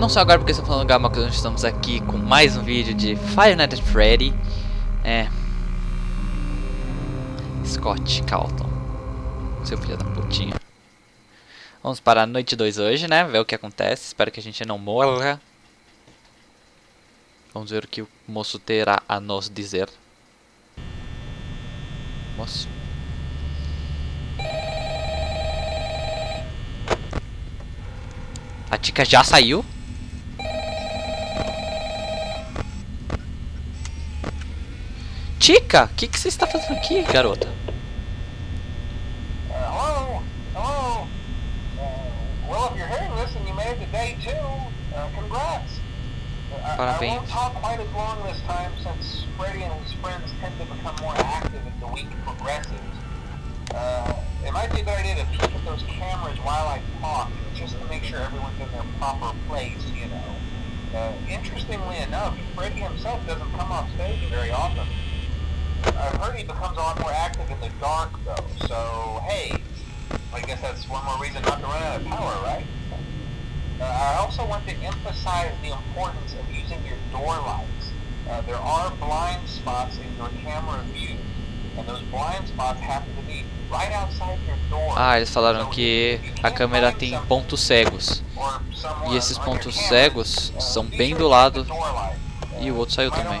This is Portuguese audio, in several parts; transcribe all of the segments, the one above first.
Não só agora porque estou falando Gama, nós estamos aqui com mais um vídeo de Fire Night at Freddy. É. Scott Calton. Seu filho da putinha. Vamos para a noite 2 hoje, né? Ver o que acontece. Espero que a gente não morra. Vamos ver o que o moço terá a nos dizer. Moço. A Tica já saiu? Tica, o que, que você está fazendo aqui, garota? Hello? Hello? Uh, well, if you're hearing this and you made it to day two, uh, congrats. Uh, I, I Parabéns. won't talk quite as long this time since Freddy and his friends tend to become more active as the week progresses. Uh, it might be a good idea to peek at those cameras while I talk, just to make sure everyone's in their proper place, you know. Uh, interestingly enough, Freddy himself doesn't come off stage very often. I've heard he becomes a lot more active in the dark, though, so hey, I guess that's one more reason not to run out of power, right? Uh, I also want to emphasize the importance of using your door lights. Uh, there are blind spots in your camera view, and those blind spots happen to be right outside your door. Ah, eles falaram So que a câmera tem pontos cegos. E esses pontos cegos uh, são be bem do lado. E o outro saiu might também.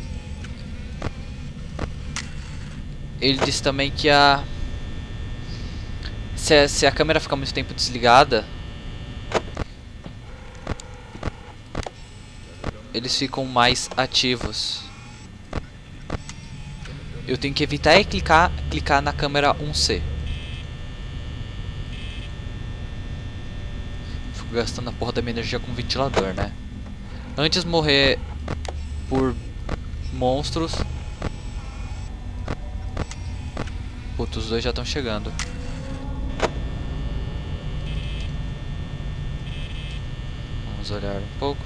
ele disse também que a se, a se a câmera ficar muito tempo desligada, eles ficam mais ativos. Eu tenho que evitar e clicar, clicar na câmera 1C. Fico gastando a porra da minha energia com ventilador, né? Antes morrer por monstros. Os dois já estão chegando. Vamos olhar um pouco.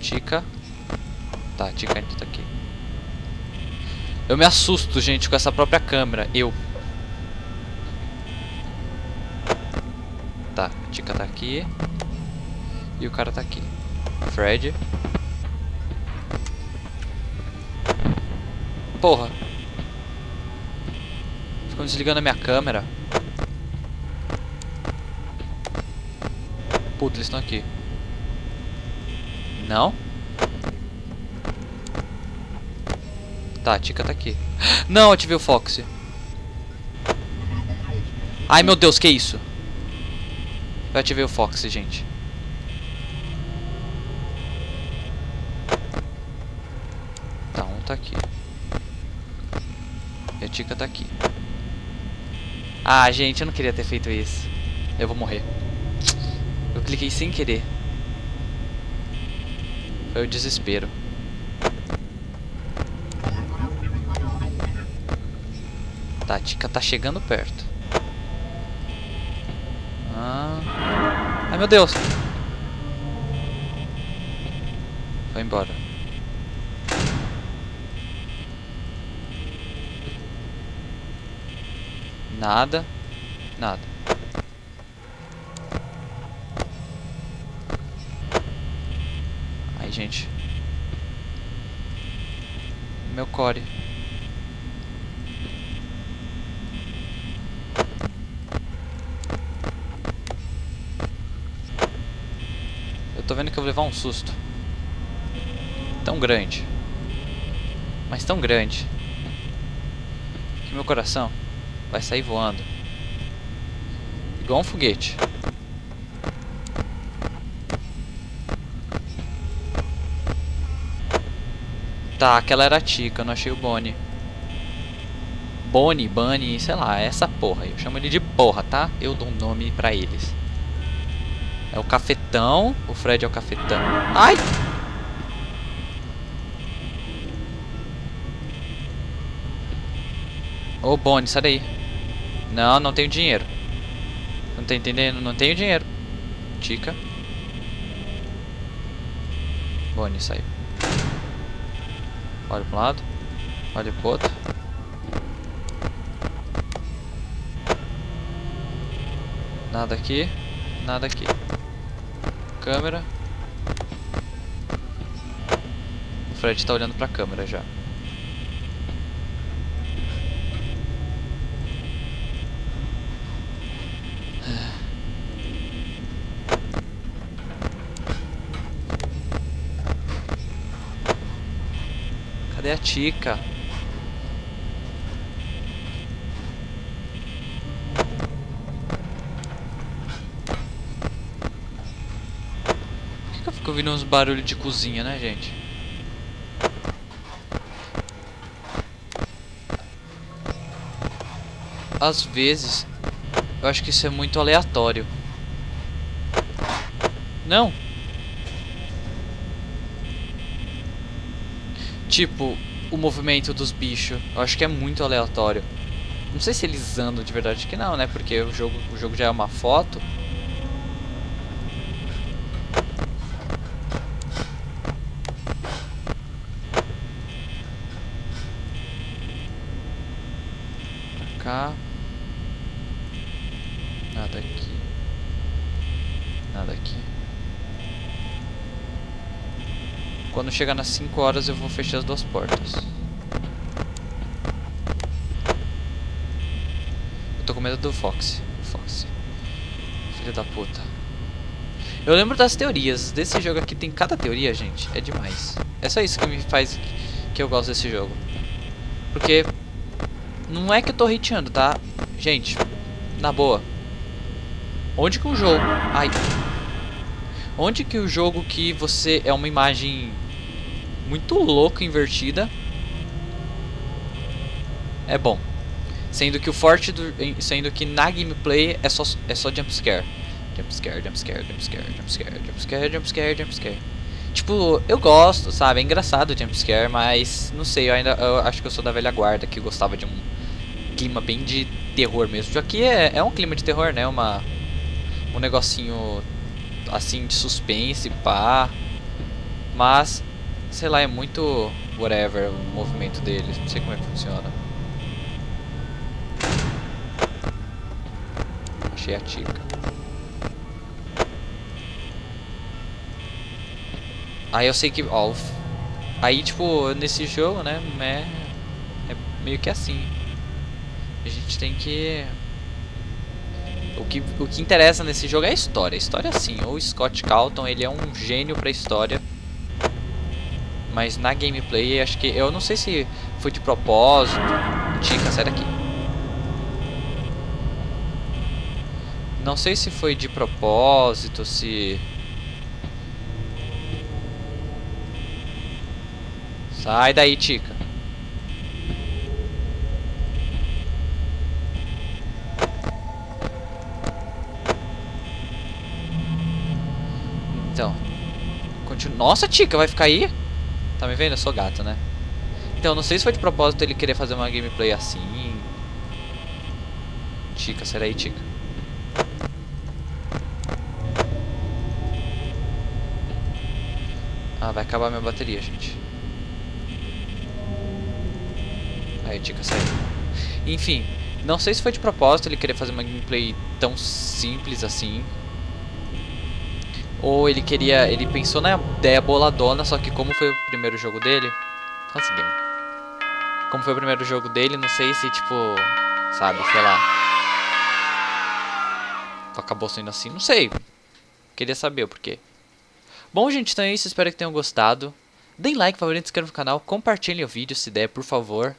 Tica. Tá, Tica ainda tá aqui. Eu me assusto, gente, com essa própria câmera. Eu. Tá, Tica tá aqui. E o cara tá aqui. Fred. Porra. Ficou desligando a minha câmera. Puta, eles estão aqui. Não? Tá, a Tica tá aqui. Não, ativei o Fox. Ai, meu Deus, que isso? Eu ativei o Fox, gente. Tá, um tá aqui. E a Tica tá aqui. Ah, gente, eu não queria ter feito isso. Eu vou morrer. Eu cliquei sem querer. Foi o desespero. Tá, a Tica tá chegando perto. Ah. Ai, meu Deus. Foi embora. Nada. Nada. Aí, gente. Meu core. Eu tô vendo que eu vou levar um susto. Tão grande. Mas tão grande. Que meu coração vai sair voando. Igual um foguete. Tá, aquela era a Tica, eu não achei o Bonnie. Bonnie, Bunny, sei lá, é essa porra. Eu chamo ele de porra, tá? Eu dou um nome pra eles. É o cafetão. O Fred é o cafetão. Ai! Ô, Bonnie, sai daí. Não, não tenho dinheiro. Não tá entendendo? Não tenho dinheiro. Tica. Bonnie, saiu. Olha para um lado. Olha pro outro. Nada aqui. Nada aqui. Câmera. O Fred tá olhando pra câmera já. Cadê a Tica? Por que, que eu fico ouvindo uns barulhos de cozinha, né, gente? Às vezes, eu acho que isso é muito aleatório. Não! Tipo, o movimento dos bichos. Eu acho que é muito aleatório. Não sei se eles andam de verdade que não, né? Porque o jogo, o jogo já é uma foto. Pra cá. Nada aqui. Nada aqui. Quando chegar nas 5 horas eu vou fechar as duas portas. Eu tô com medo do Fox. Fox. Filho da puta. Eu lembro das teorias. Desse jogo aqui tem cada teoria, gente. É demais. É só isso que me faz que eu gosto desse jogo. Porque não é que eu tô hateando, tá? Gente, na boa. Onde que um jogo... Ai... Onde que o jogo que você é uma imagem muito louca invertida é bom. Sendo que o forte do, sendo que na gameplay é só é só jump scare. Jump scare, jump scare, jump scare, jump scare, jump scare, jump scare, jump scare. Tipo, eu gosto, sabe? É engraçado o jump scare, mas não sei, eu ainda eu acho que eu sou da velha guarda que gostava de um clima bem de terror mesmo. Já que é, é um clima de terror, né? Uma um negocinho assim de suspense, pá. Mas, sei lá, é muito whatever o movimento deles. Não sei como é que funciona. Achei a tica. Aí eu sei que, ó, aí tipo, nesse jogo, né, é, é meio que assim. A gente tem que o que, o que interessa nesse jogo é a história. A história sim. O Scott Calton, ele é um gênio pra história. Mas na gameplay, acho que... Eu não sei se foi de propósito. Tica, sai daqui. Não sei se foi de propósito, se... Sai daí, Tica. Então. Continua. Nossa, Tica, vai ficar aí? Tá me vendo? Eu sou gato, né? Então, não sei se foi de propósito ele querer fazer uma gameplay assim. Tica, será aí, Tica? Ah, vai acabar minha bateria, gente. Aí, Tica, saiu. Enfim, não sei se foi de propósito ele querer fazer uma gameplay tão simples assim. Ou ele queria. Ele pensou na ideia boladona, só que como foi o primeiro jogo dele. Conseguimos. Como foi o primeiro jogo dele, não sei se tipo. Sabe, sei lá. Acabou sendo assim, não sei. Queria saber o porquê. Bom, gente, então é isso. Espero que tenham gostado. Deem like, favorito, inscrevam no canal. Compartilhem o vídeo se der, por favor.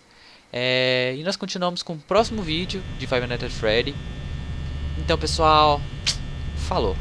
É... E nós continuamos com o próximo vídeo de Five Nights at Freddy. Então, pessoal. Falou.